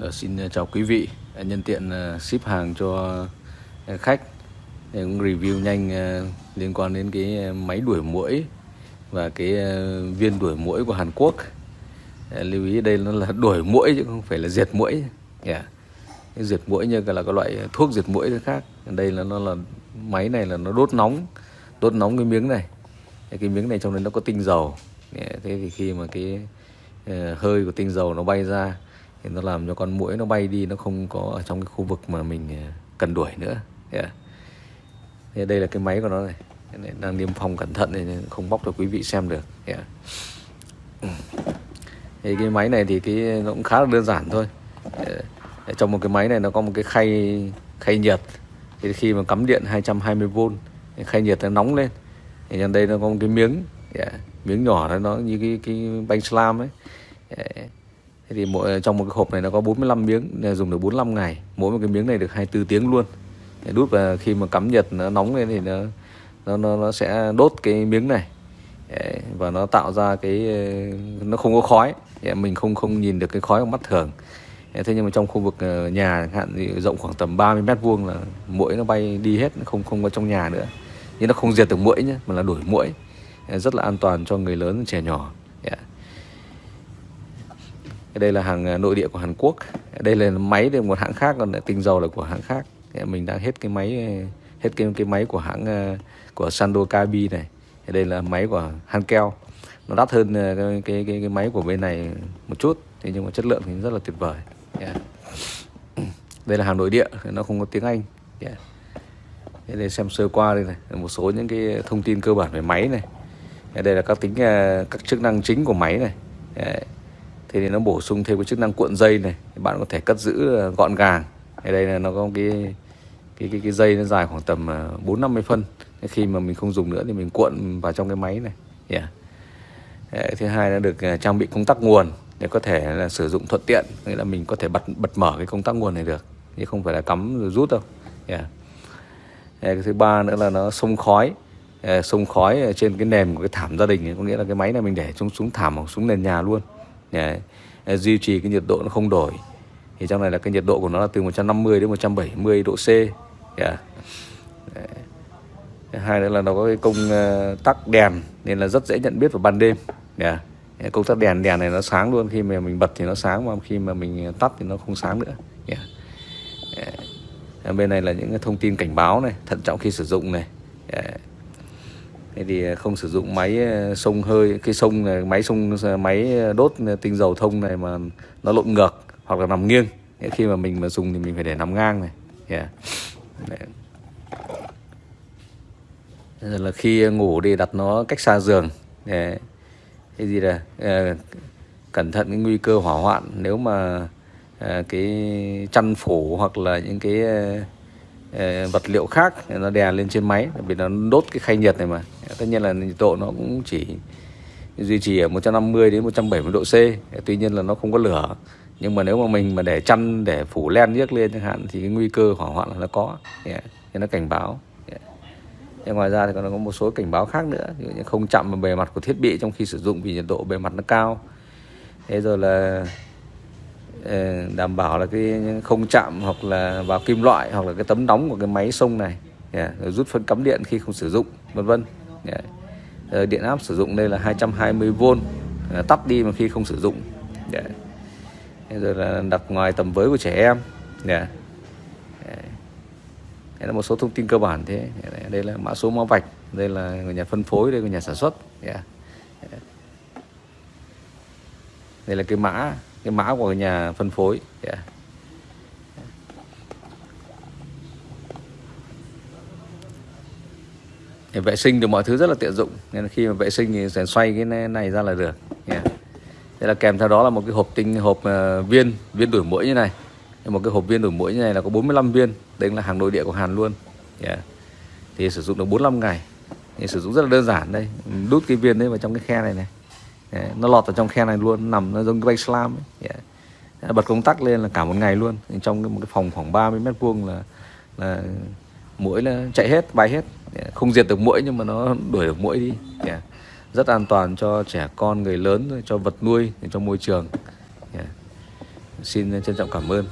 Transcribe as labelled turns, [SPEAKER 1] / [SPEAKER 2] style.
[SPEAKER 1] Ờ, xin ờ, chào quý vị ờ, nhân tiện ship hàng cho khách. Cũng review nhanh liên quan đến cái máy đuổi muỗi và cái viên đuổi muỗi của Hàn Quốc. Lưu ý đây nó là đuổi muỗi chứ không phải là diệt muỗi. Yeah. cái diệt muỗi như là cái loại thuốc diệt muỗi khác. Đây là nó là máy này là nó đốt nóng đốt nóng cái miếng này. Cái miếng này trong đấy nó có tinh dầu. Yeah, thế thì khi mà cái hơi của tinh dầu nó bay ra thì nó làm cho con muỗi nó bay đi, nó không có ở trong cái khu vực mà mình à, cần đuổi nữa yeah. À? Thế đây là cái máy của nó này Cái này đang niêm phong cẩn thận nên không bóc cho quý vị xem được yeah. À? thì cái máy này thì cái, nó cũng khá là đơn giản thôi yeah. trong một cái máy này nó có một cái khay khay nhiệt thì khi mà cắm điện 220V khay nhiệt nó nóng lên thì trên đây nó có một cái miếng yeah. miếng nhỏ đó, nó như cái cái bánh slam ấy yeah. Thế thì mỗi trong một cái hộp này nó có 45 miếng dùng được 45 ngày. Mỗi một cái miếng này được 24 tiếng luôn. Để đút và khi mà cắm nhiệt nó nóng lên thì nó nó nó, nó sẽ đốt cái miếng này. Đấy, và nó tạo ra cái nó không có khói. Đấy, mình không không nhìn được cái khói bằng mắt thường. Đấy, thế nhưng mà trong khu vực ờ, nhà hạn thì rộng khoảng tầm 30 mét vuông là muỗi nó bay đi hết không không có trong nhà nữa. Nhưng nó không diệt được muỗi nhé mà là đuổi muỗi. Rất là an toàn cho người lớn trẻ nhỏ đây là hàng à, nội địa của Hàn Quốc. Đây là máy thì một hãng khác còn tinh dầu là của hãng khác. Mình đang hết cái máy à, hết cái cái máy của hãng à, của Sando Kabi này. Đây là máy của Hankel. Nó đắt hơn cái, cái cái cái máy của bên này một chút thế nhưng mà chất lượng thì rất là tuyệt vời. Yeah. đây là hàng nội địa nó không có tiếng Anh. Yeah. Thế đây xem sơ qua đây này một số những cái thông tin cơ bản về máy này. Đây là các tính các chức năng chính của máy này. Yeah thế thì nó bổ sung thêm cái chức năng cuộn dây này bạn có thể cất giữ ờ, gọn gàng ở đây là nó có cái cái cái, cái dây nó dài khoảng tầm ờ, bốn năm mươi phân khi mà mình không dùng nữa thì mình cuộn vào trong cái máy này yeah. Đấy, thứ hai là được ờ, trang bị công tắc nguồn để có thể là sử dụng thuận tiện nghĩa là mình có thể bật bật mở cái công tắc nguồn này được chứ không phải là cắm rồi rút đâu yeah. Đấy, cái thứ ba nữa là nó sông khói sông khói trên cái nền của cái thảm gia đình ấy. có nghĩa là cái máy này mình để xuống xuống thảm hoặc xuống nền nhà luôn Đấy. duy trì cái nhiệt độ nó không đổi thì trong này là cái nhiệt độ của nó là từ 150 đến 170 độ C yeah. Đấy. hai nữa là nó có cái công ờ, tắc đèn, nên là rất dễ nhận biết vào ban đêm dạ. yeah. công tắc đèn đèn này nó sáng luôn khi mà mình bật thì nó sáng mà khi mà mình tắt thì nó không sáng nữa dạ. yeah. Yeah. bên này là những cái thông tin cảnh báo này, thận trọng khi sử dụng này yeah. Thế thì à, không sử dụng máy à, sông hơi cái sông này máy sông à, máy đốt tinh dầu thông này mà nó lộn ngược hoặc là nằm nghiêng. Khi mà mình mà dùng thì mình phải để nằm ngang này. Yeah. Rồi là khi ngủ đi đặt nó cách xa giường. Để cái gì là à, cẩn thận cái nguy cơ hỏa hoạn. Nếu mà à, cái chăn phủ hoặc là những cái à, vật liệu khác nó đè lên trên máy vì nó đốt cái khay nhiệt này mà tất nhiên là nhiệt độ nó cũng chỉ duy trì ở 150 đến 170 độ C tuy nhiên là nó không có lửa nhưng mà nếu mà mình mà để chăn, để phủ len nhiếc lên chẳng hạn, thì cái nguy cơ hỏa hoạn là nó có dạ. yeah. nên nó cảnh báo dạ. yeah. ngoài ra thì còn có một số cảnh báo khác nữa ví dụ như không chạm vào bề mặt của thiết bị trong khi sử dụng vì nhiệt độ bề mặt nó cao thế rồi là ờ, đảm bảo là cái không chạm hoặc là vào kim loại hoặc là cái tấm nóng của cái máy sông này yeah. rồi rút phân cắm điện khi không sử dụng, vân vân. Dạ. Ờ, điện áp sử dụng đây là 220V ờ, tắt đi mà khi không sử dụng. Dạ. Yeah rồi là đặt ngoài tầm với của trẻ em. Dạ. Đây là một số thông tin cơ bản thế. Đây là mã số mã vạch. Đây là người nhà phân phối, đây là nhà sản xuất. Đây là cái mã cái mã của nhà phân phối. Yeah. Để vệ sinh được mọi thứ rất là tiện dụng nên khi mà vệ sinh thì sẽ xoay cái này ra là được yeah. Đây là kèm theo đó là một cái hộp tinh hộp uh, viên viên đuổi mũi như này một cái hộp viên đuổi mũi như này là có 45 viên đây là hàng nội địa của Hàn luôn yeah. thì sử dụng được 45 ngày thì sử dụng rất là đơn giản đây đút cái viên đấy vào trong cái khe này này yeah. nó lọt vào trong khe này luôn nằm nó giống cái bay slam ấy. Yeah. bật công tắc lên là cả một ngày luôn trong một cái phòng khoảng 30 mét vuông là là mũi là chạy hết, bay hết. Không diệt được mũi nhưng mà nó đuổi được mũi đi. Yeah, rất an toàn cho trẻ con, người lớn, cho vật nuôi, cho môi trường. Xin trân trọng cảm ơn.